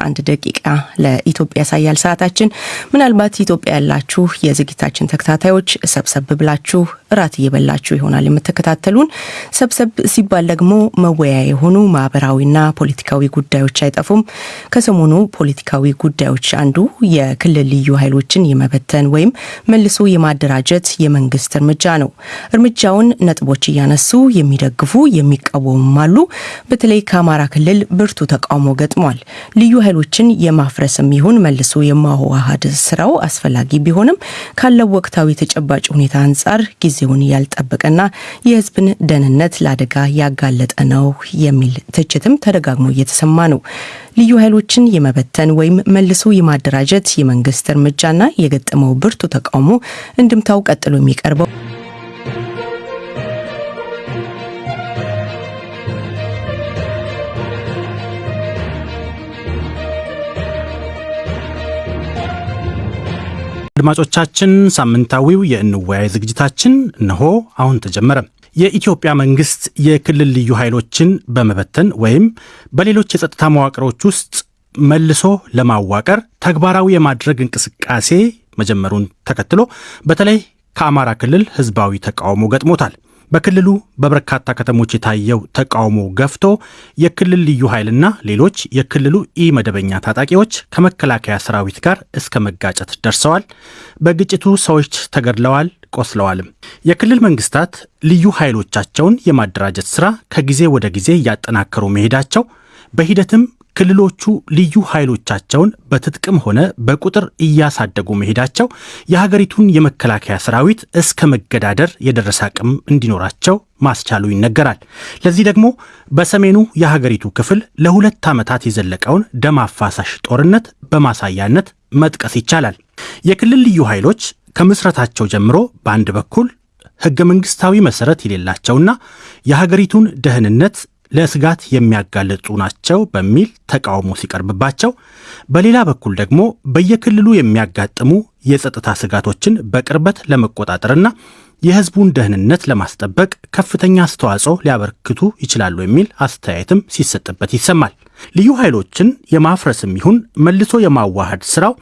አንድ ደቂቃ ለኢትዮጵያ ያሳያል ሰዓታችን። ምናልባት ኢትዮጵያ ያላችሁ የዝግጅታችን ተከታታዮች ሰብሰብ ብላችሁ እራት እየበላችሁ ይሆናል የምትከታተሉን። ሰብሰብ ሲባል ደግሞ መወያያ የሆኑ ማህበራዊና ፖለቲካዊ ጉዳዮች አይጠፉም። ከሰሞኑ ፖለቲካዊ ጉዳዮች አንዱ የክልል ልዩ ኃይሎችን የመበተን ወይም መልሶ የማደራጀት የመንግስት እርምጃ ነው። እርምጃውን ነጥቦች እያነሱ የሚደግፉ የሚቃወሙም አሉ። በተለይ ከአማራ ክልል ብርቱ ተቃውሞ ገጥሟል። ልዩ ኃይሎችን የማፍረስም ይሁን መልሶ የማዋሃድ ስራው አስፈላጊ ቢሆንም ካለው ወቅታዊ ተጨባጭ ሁኔታ አንጻር ጊዜውን ያልጠበቀና የሕዝብን ደህንነት ለአደጋ ያጋለጠ ነው የሚል ትችትም ተደጋግሞ እየተሰማ ነው። ልዩ ኃይሎችን የመበተን ወይም መልሶ የማደራጀት የመንግስት እርምጃና የገጠመው ብርቱ ተቃውሞ እንድምታው ቀጥሎ የሚቀርበው አድማጮቻችን ሳምንታዊው የእንወያይ ዝግጅታችን እነሆ አሁን ተጀመረ። የኢትዮጵያ መንግስት የክልል ልዩ ኃይሎችን በመበተን ወይም በሌሎች የጸጥታ መዋቅሮች ውስጥ መልሶ ለማዋቀር ተግባራዊ የማድረግ እንቅስቃሴ መጀመሩን ተከትሎ በተለይ ከአማራ ክልል ህዝባዊ ተቃውሞ ገጥሞታል። በክልሉ በበርካታ ከተሞች የታየው ተቃውሞ ገፍቶ የክልል ልዩ ኃይልና ሌሎች የክልሉ ኢ መደበኛ ታጣቂዎች ከመከላከያ ሰራዊት ጋር እስከ መጋጨት ደርሰዋል። በግጭቱ ሰዎች ተገድለዋል፣ ቆስለዋልም። የክልል መንግስታት ልዩ ኃይሎቻቸውን የማደራጀት ሥራ ከጊዜ ወደ ጊዜ እያጠናከሩ መሄዳቸው በሂደትም ክልሎቹ ልዩ ኃይሎቻቸውን በትጥቅም ሆነ በቁጥር እያሳደጉ መሄዳቸው የሀገሪቱን የመከላከያ ሰራዊት እስከ መገዳደር የደረሰ አቅም እንዲኖራቸው ማስቻሉ ይነገራል። ለዚህ ደግሞ በሰሜኑ የሀገሪቱ ክፍል ለሁለት ዓመታት የዘለቀውን ደም አፋሳሽ ጦርነት በማሳያነት መጥቀስ ይቻላል። የክልል ልዩ ኃይሎች ከምስረታቸው ጀምሮ በአንድ በኩል ሕገ መንግሥታዊ መሠረት የሌላቸውና የሀገሪቱን ደህንነት ለስጋት የሚያጋልጡ ናቸው በሚል ተቃውሞ ሲቀርብባቸው፣ በሌላ በኩል ደግሞ በየክልሉ የሚያጋጥሙ የጸጥታ ስጋቶችን በቅርበት ለመቆጣጠርና የሕዝቡን ደህንነት ለማስጠበቅ ከፍተኛ አስተዋጽኦ ሊያበረክቱ ይችላሉ የሚል አስተያየትም ሲሰጥበት ይሰማል። ልዩ ኃይሎችን የማፍረስም ይሁን መልሶ የማዋሃድ ስራው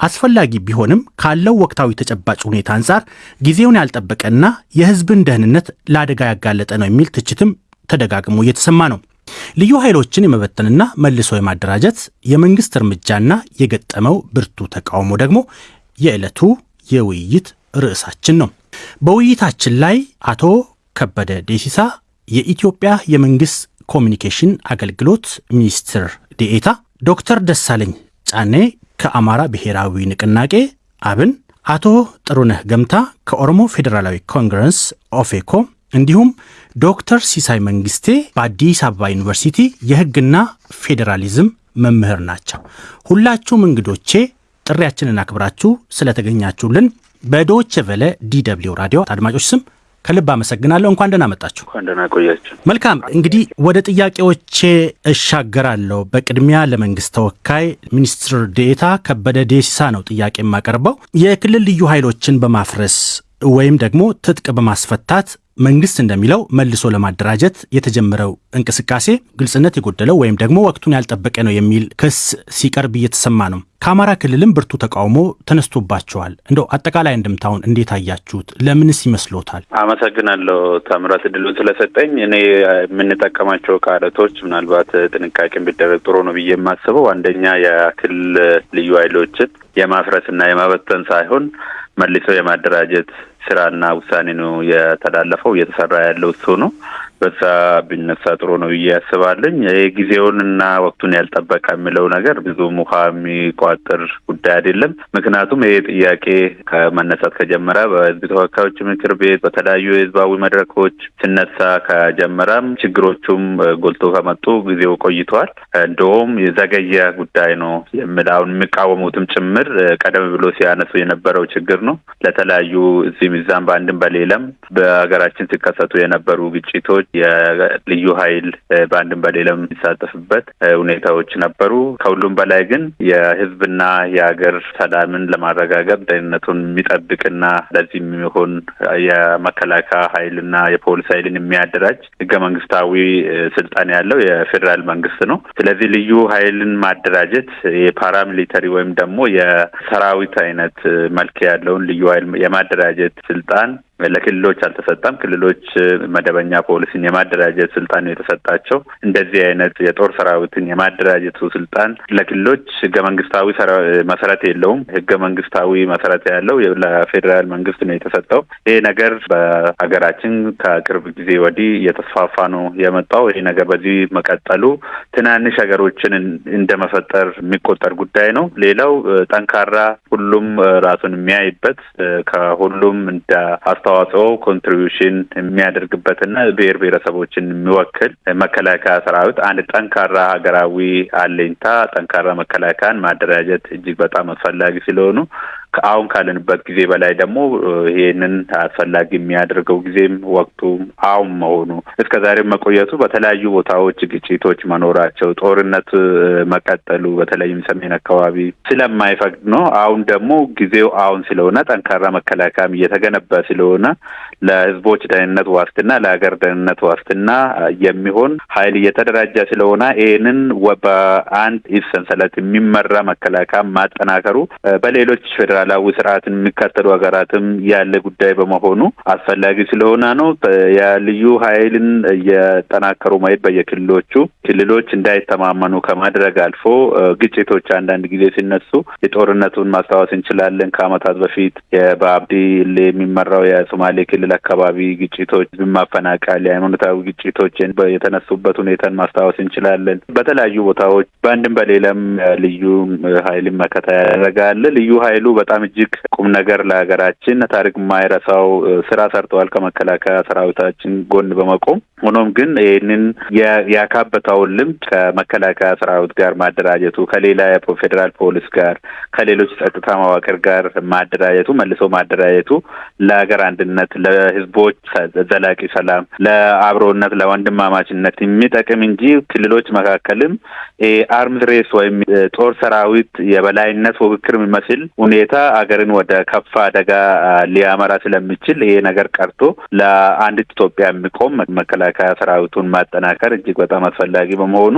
አስፈላጊ ቢሆንም ካለው ወቅታዊ ተጨባጭ ሁኔታ አንጻር ጊዜውን ያልጠበቀና የሕዝብን ደህንነት ለአደጋ ያጋለጠ ነው የሚል ትችትም ተደጋግሞ እየተሰማ ነው። ልዩ ኃይሎችን የመበተንና መልሶ የማደራጀት የመንግስት እርምጃና የገጠመው ብርቱ ተቃውሞ ደግሞ የዕለቱ የውይይት ርዕሳችን ነው። በውይይታችን ላይ አቶ ከበደ ዴሲሳ የኢትዮጵያ የመንግስት ኮሚኒኬሽን አገልግሎት ሚኒስትር ዴኤታ፣ ዶክተር ደሳለኝ ጫኔ ከአማራ ብሔራዊ ንቅናቄ አብን፣ አቶ ጥሩነህ ገምታ ከኦሮሞ ፌዴራላዊ ኮንግረስ ኦፌኮ እንዲሁም ዶክተር ሲሳይ መንግስቴ በአዲስ አበባ ዩኒቨርሲቲ የሕግና ፌዴራሊዝም መምህር ናቸው። ሁላችሁም እንግዶቼ ጥሪያችንን አክብራችሁ ስለተገኛችሁልን በ Deutsche Welle DW ራዲዮ አድማጮች ስም ከልብ አመሰግናለሁ። እንኳን ደህና መጣችሁ። እንኳን ደህና ቆያችሁ። መልካም እንግዲህ ወደ ጥያቄዎቼ እሻገራለሁ። በቅድሚያ ለመንግስት ተወካይ ሚኒስትር ዴኤታ ከበደ ዴሲሳ ነው ጥያቄ የማቀርበው። የክልል ልዩ ኃይሎችን በማፍረስ ወይም ደግሞ ትጥቅ በማስፈታት መንግስት እንደሚለው መልሶ ለማደራጀት የተጀመረው እንቅስቃሴ ግልጽነት የጎደለው ወይም ደግሞ ወቅቱን ያልጠበቀ ነው የሚል ክስ ሲቀርብ እየተሰማ ነው። ከአማራ ክልልም ብርቱ ተቃውሞ ተነስቶባቸዋል። እንደው አጠቃላይ እንድምታውን እንዴት አያችሁት? ለምንስ ይመስሎታል? አመሰግናለሁ ታምራት እድሉን ስለሰጠኝ። እኔ የምንጠቀማቸው ቃላቶች ምናልባት ጥንቃቄ ቢደረግ ጥሩ ነው ብዬ የማስበው አንደኛ የክልል ልዩ ኃይሎችን የማፍረስና የማበተን ሳይሆን መልሶ የማደራጀት ስራና ውሳኔ ነው የተላለፈው። እየተሰራ ያለው እሱ ነው። በዛ ቢነሳ ጥሩ ነው ብዬ ያስባለኝ። ጊዜውንና ወቅቱን ያልጠበቀ የሚለው ነገር ብዙም ውሃ የሚቋጥር ጉዳይ አይደለም። ምክንያቱም ይሄ ጥያቄ ከመነሳት ከጀመረ በሕዝብ ተወካዮች ምክር ቤት በተለያዩ የህዝባዊ መድረኮች ሲነሳ ከጀመረም ችግሮቹም ጎልቶ ከመጡ ጊዜው ቆይተዋል። እንደውም የዘገየ ጉዳይ ነው የሚል አሁን የሚቃወሙትም ጭምር ቀደም ብሎ ሲያነሱ የነበረው ችግር ነው። ለተለያዩ እዚህም እዛም በአንድም በሌለም በሀገራችን ሲከሰቱ የነበሩ ግጭቶች የልዩ ኃይል በአንድም በሌላም የሚሳተፍበት ሁኔታዎች ነበሩ። ከሁሉም በላይ ግን የህዝብና የሀገር ሰላምን ለማረጋገጥ ደህንነቱን የሚጠብቅና ለዚህ የሚሆን የመከላከያ ኃይልና የፖሊስ ኃይልን የሚያደራጅ ህገ መንግስታዊ ስልጣን ያለው የፌዴራል መንግስት ነው። ስለዚህ ልዩ ኃይልን ማደራጀት የፓራሚሊተሪ ወይም ደግሞ የሰራዊት አይነት መልክ ያለውን ልዩ ኃይል የማደራጀት ስልጣን ለክልሎች አልተሰጠም። ክልሎች መደበኛ ፖሊስን የማደራጀት ስልጣን የተሰጣቸው። እንደዚህ አይነት የጦር ሰራዊትን የማደራጀቱ ስልጣን ለክልሎች ህገ መንግስታዊ መሰረት የለውም። ህገ መንግስታዊ መሰረት ያለው ለፌዴራል መንግስት ነው የተሰጠው። ይሄ ነገር በሀገራችን ከቅርብ ጊዜ ወዲህ እየተስፋፋ ነው የመጣው። ይሄ ነገር በዚህ መቀጠሉ ትናንሽ ሀገሮችን እንደ መፈጠር የሚቆጠር ጉዳይ ነው። ሌላው ጠንካራ ሁሉም ራሱን የሚያይበት ከሁሉም እንደ አስተዋጽኦ contribution የሚያደርግበትና ብሔር ብሔረሰቦችን የሚወክል መከላከያ ሰራዊት አንድ ጠንካራ ሀገራዊ አለኝታ ጠንካራ መከላከያን ማደራጀት እጅግ በጣም አስፈላጊ ስለሆኑ አሁን ካለንበት ጊዜ በላይ ደግሞ ይህንን አስፈላጊ የሚያደርገው ጊዜም ወቅቱ አሁን መሆኑ እስከ ዛሬም መቆየቱ በተለያዩ ቦታዎች ግጭቶች መኖራቸው ጦርነት መቀጠሉ በተለይም ሰሜን አካባቢ ስለማይፈቅድ ነው። አሁን ደግሞ ጊዜው አሁን ስለሆነ ጠንካራ መከላከያም እየተገነባ ስለሆነ ለሕዝቦች ደህንነት ዋስትና ለሀገር ደህንነት ዋስትና የሚሆን ኃይል እየተደራጀ ስለሆነ ይህንን በአንድ ሰንሰለት የሚመራ መከላከያ ማጠናከሩ በሌሎች ፌዴራላዊ ስርዓትን የሚከተሉ ሀገራትም ያለ ጉዳይ በመሆኑ አስፈላጊ ስለሆነ ነው። የልዩ ኃይልን እየጠናከሩ ማየት በየክልሎቹ ክልሎች እንዳይተማመኑ ከማድረግ አልፎ ግጭቶች አንዳንድ ጊዜ ሲነሱ የጦርነቱን ማስታወስ እንችላለን። ከዓመታት በፊት በአብዲ የሚመራው የሶማሌ ክልል አካባቢ ግጭቶች፣ ማፈናቀል፣ የሃይማኖታዊ ግጭቶች የተነሱበት ሁኔታን ማስታወስ እንችላለን። በተለያዩ ቦታዎች በአንድም በሌላም ልዩ ኃይልን መከታ ያደረጋል። ልዩ ኃይሉ በጣም እጅግ ቁም ነገር ለሀገራችን ታሪክ የማይረሳው ስራ ሰርተዋል ከመከላከያ ሰራዊታችን ጎን በመቆም። ሆኖም ግን ይህንን ያካበተውን ልምድ ከመከላከያ ሰራዊት ጋር ማደራጀቱ ከሌላ የፌዴራል ፖሊስ ጋር ከሌሎች ጸጥታ መዋቅር ጋር ማደራጀቱ መልሶ ማደራጀቱ ለሀገር አንድነት፣ ለህዝቦች ዘላቂ ሰላም፣ ለአብሮነት፣ ለወንድማማችነት የሚጠቅም እንጂ ክልሎች መካከልም አርምስ ሬስ ወይም ጦር ሰራዊት የበላይነት ፉክክር የሚመስል ሁኔታ ሀገርን ወደ ከፋ አደጋ ሊያመራ ስለሚችል ይሄ ነገር ቀርቶ ለአንዲት ኢትዮጵያ የሚቆም መከላከያ ሰራዊቱን ማጠናከር እጅግ በጣም አስፈላጊ በመሆኑ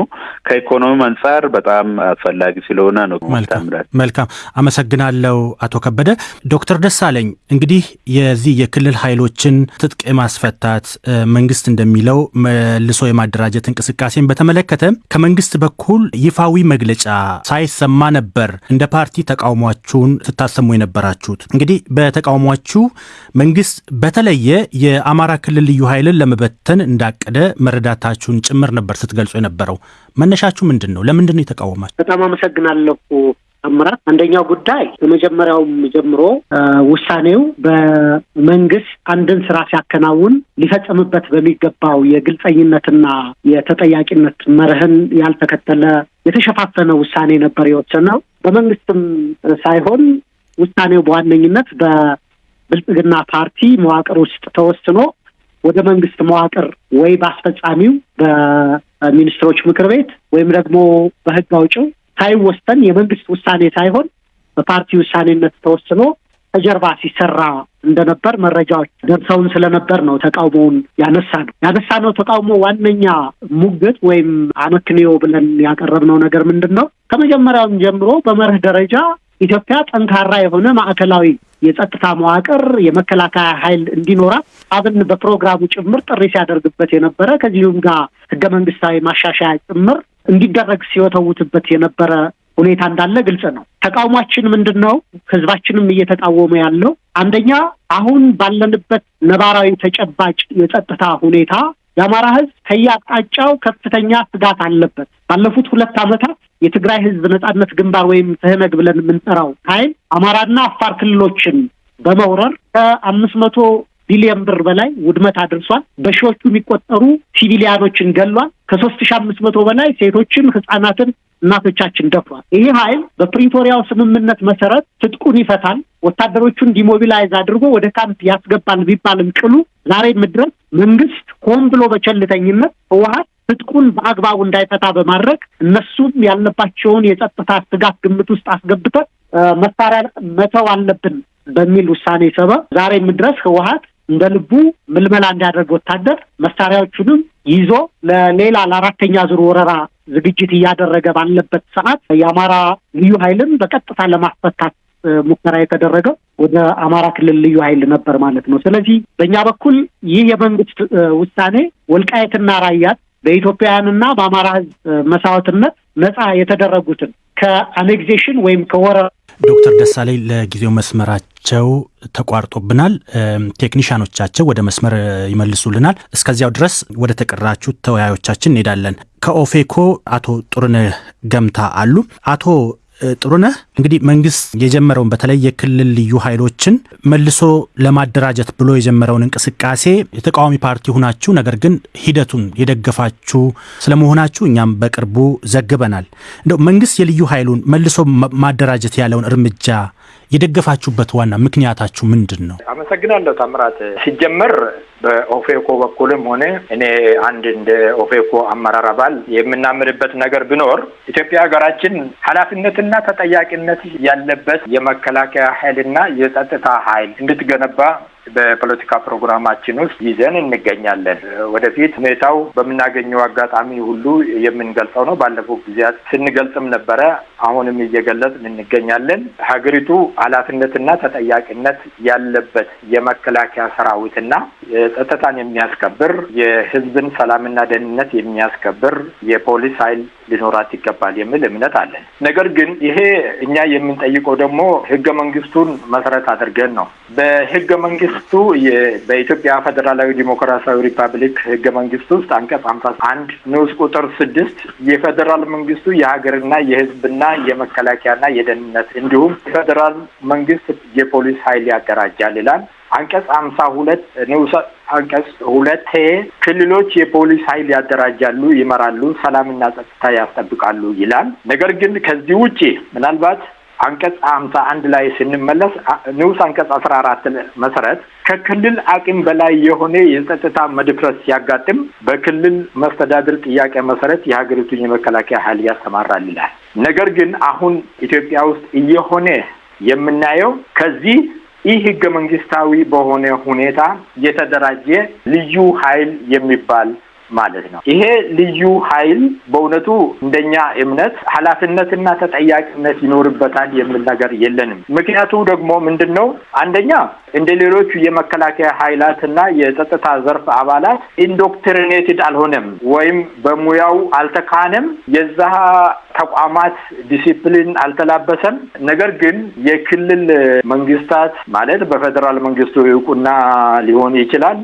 ከኢኮኖሚ አንጻር በጣም አስፈላጊ ስለሆነ ነው። መልካም አመሰግናለሁ አቶ ከበደ። ዶክተር ደሳለኝ እንግዲህ የዚህ የክልል ኃይሎችን ትጥቅ የማስፈታት መንግስት እንደሚለው መልሶ የማደራጀት እንቅስቃሴን በተመለከተ ከመንግስት በኩል ይፋዊ መግለጫ ሳይሰማ ነበር እንደ ፓርቲ ተቃውሟችሁን ስታሰሙ የነበራችሁት። እንግዲህ በተቃውሟችሁ መንግስት በተለየ የአማራ ክልል ልዩ ኃይልን ለመበተን እንዳቀደ መረዳታችሁን ጭምር ነበር ስትገልጹ የነበረው። መነሻችሁ ምንድን ነው? ለምንድን ነው የተቃወማችሁ? በጣም አመሰግናለሁ አምራት። አንደኛው ጉዳይ ከመጀመሪያውም ጀምሮ ውሳኔው በመንግስት አንድን ስራ ሲያከናውን ሊፈጸምበት በሚገባው የግልጸኝነትና የተጠያቂነት መርህን ያልተከተለ የተሸፋፈነ ውሳኔ ነበር የወሰነው። በመንግስትም ሳይሆን ውሳኔው በዋነኝነት በብልጽግና ፓርቲ መዋቅር ውስጥ ተወስኖ ወደ መንግስት መዋቅር ወይ በአስፈጻሚው በሚኒስትሮች ምክር ቤት ወይም ደግሞ በህግ አውጪው ሳይወሰን የመንግስት ውሳኔ ሳይሆን በፓርቲ ውሳኔነት ተወስኖ ከጀርባ ሲሰራ እንደነበር መረጃዎች ደርሰውን ስለነበር ነው ተቃውሞውን ያነሳ ነው ያነሳ ነው። ተቃውሞ ዋነኛ ሙግት ወይም አመክንዮ ብለን ያቀረብነው ነገር ምንድን ነው? ከመጀመሪያውም ጀምሮ በመርህ ደረጃ ኢትዮጵያ ጠንካራ የሆነ ማዕከላዊ የጸጥታ መዋቅር የመከላከያ ኃይል እንዲኖራት አብን በፕሮግራሙ ጭምር ጥሪ ሲያደርግበት የነበረ ከዚሁም ጋር ህገ መንግስታዊ ማሻሻያ ጭምር እንዲደረግ ሲወተውትበት የነበረ ሁኔታ እንዳለ ግልጽ ነው። ተቃውሟችን ምንድን ነው? ህዝባችንም እየተቃወመ ያለው አንደኛ አሁን ባለንበት ነባራዊ ተጨባጭ የጸጥታ ሁኔታ የአማራ ህዝብ ከየአቅጣጫው ከፍተኛ ስጋት አለበት። ባለፉት ሁለት ዓመታት የትግራይ ህዝብ ነጻነት ግንባር ወይም ትህነግ ብለን የምንጠራው ኃይል አማራና አፋር ክልሎችን በመውረር ከአምስት መቶ ቢሊዮን ብር በላይ ውድመት አድርሷል። በሺዎቹ የሚቆጠሩ ሲቪሊያኖችን ገሏል። ከሶስት ሺ አምስት መቶ በላይ ሴቶችን፣ ህጻናትን፣ እናቶቻችን ደፍሯል። ይህ ኃይል በፕሪቶሪያው ስምምነት መሰረት ትጥቁን ይፈታል፣ ወታደሮቹን demobilize አድርጎ ወደ ካምፕ ያስገባል ቢባልም ቅሉ ዛሬም ድረስ መንግስት ሆን ብሎ በቸልተኝነት ህወሀት ትጥቁን በአግባቡ እንዳይፈታ በማድረግ እነሱም ያለባቸውን የጸጥታ ስጋት ግምት ውስጥ አስገብተን መሳሪያ መተው አለብን በሚል ውሳኔ ሰበብ ዛሬም ድረስ ህወሀት እንደ ልቡ ምልመላ እንዲያደርግ ወታደር መሳሪያዎቹንም ይዞ ለሌላ ለአራተኛ ዙር ወረራ ዝግጅት እያደረገ ባለበት ሰዓት የአማራ ልዩ ኃይልን በቀጥታ ለማስፈታት ሙከራ የተደረገው ወደ አማራ ክልል ልዩ ኃይል ነበር ማለት ነው። ስለዚህ በእኛ በኩል ይህ የመንግስት ውሳኔ ወልቃየትና ራያት በኢትዮጵያውያንና በአማራ ህዝብ መስዋዕትነት ነፃ የተደረጉትን ከአኔግዜሽን ወይም ከወረራ ዶክተር ደሳለኝ ለጊዜው መስመራቸው ተቋርጦብናል። ቴክኒሻኖቻቸው ወደ መስመር ይመልሱልናል። እስከዚያው ድረስ ወደ ተቀራችሁ ተወያዮቻችን እንሄዳለን። ከኦፌኮ አቶ ጥሩነህ ገምታ አሉ። አቶ ጥሩነህ እንግዲህ መንግስት የጀመረውን በተለይ የክልል ልዩ ኃይሎችን መልሶ ለማደራጀት ብሎ የጀመረውን እንቅስቃሴ የተቃዋሚ ፓርቲ ሁናችሁ ነገር ግን ሂደቱን የደገፋችሁ ስለመሆናችሁ እኛም በቅርቡ ዘግበናል። እንደው መንግስት የልዩ ኃይሉን መልሶ ማደራጀት ያለውን እርምጃ የደገፋችሁበት ዋና ምክንያታችሁ ምንድን ነው? አመሰግናለሁ ታምራት። ሲጀመር በኦፌኮ በኩልም ሆነ እኔ አንድ እንደ ኦፌኮ አመራር አባል የምናምንበት ነገር ቢኖር ኢትዮጵያ ሀገራችን ኃላፊነትና ተጠያቂነት ያለበት የመከላከያ ኃይልና የጸጥታ ኃይል እንድትገነባ በፖለቲካ ፕሮግራማችን ውስጥ ይዘን እንገኛለን። ወደፊት ሁኔታው በምናገኘው አጋጣሚ ሁሉ የምንገልጸው ነው። ባለፉት ጊዜያት ስንገልጽም ነበረ። አሁንም እየገለጽን እንገኛለን። ሀገሪቱ ኃላፊነትና ተጠያቂነት ያለበት የመከላከያ ሰራዊትና ጸጥታን የሚያስከብር የሕዝብን ሰላምና ደህንነት የሚያስከብር የፖሊስ ኃይል ሊኖራት ይገባል የሚል እምነት አለን። ነገር ግን ይሄ እኛ የምንጠይቀው ደግሞ ህገ መንግስቱን መሰረት አድርገን ነው። በህገ መንግስቱ በኢትዮጵያ ፌዴራላዊ ዲሞክራሲያዊ ሪፐብሊክ ህገ መንግስት ውስጥ አንቀጽ ሀምሳ አንድ ንዑስ ቁጥር ስድስት የፌዴራል መንግስቱ የሀገርና የህዝብና የመከላከያና የደህንነት እንዲሁም የፌዴራል መንግስት የፖሊስ ኃይል ያደራጃል ይላል። አንቀጽ ሀምሳ ሁለት ንዑስ አንቀጽ ሁለት ክልሎች የፖሊስ ኃይል ያደራጃሉ፣ ይመራሉ፣ ሰላምና ጸጥታ ያስጠብቃሉ ይላል። ነገር ግን ከዚህ ውጪ ምናልባት አንቀጽ ሀምሳ አንድ ላይ ስንመለስ ንዑስ አንቀጽ አስራ አራት መሰረት ከክልል አቅም በላይ የሆነ የጸጥታ መድፍረት ሲያጋጥም በክልል መስተዳድር ጥያቄ መሰረት የሀገሪቱን የመከላከያ ኃይል ያሰማራል ይላል። ነገር ግን አሁን ኢትዮጵያ ውስጥ እየሆነ የምናየው ከዚህ ይህ ህገ መንግስታዊ በሆነ ሁኔታ የተደራጀ ልዩ ኃይል የሚባል ማለት ነው። ይሄ ልዩ ኃይል በእውነቱ እንደኛ እምነት ኃላፊነትና ተጠያቂነት ይኖርበታል የሚል ነገር የለንም። ምክንያቱ ደግሞ ምንድን ነው? አንደኛ እንደ ሌሎቹ የመከላከያ ኃይላትና የጸጥታ ዘርፍ አባላት indoctrinated አልሆነም ወይም በሙያው አልተካነም። የዛ ተቋማት ዲሲፕሊን አልተላበሰም። ነገር ግን የክልል መንግስታት ማለት በፌዴራል መንግስቱ እውቅና ሊሆን ይችላል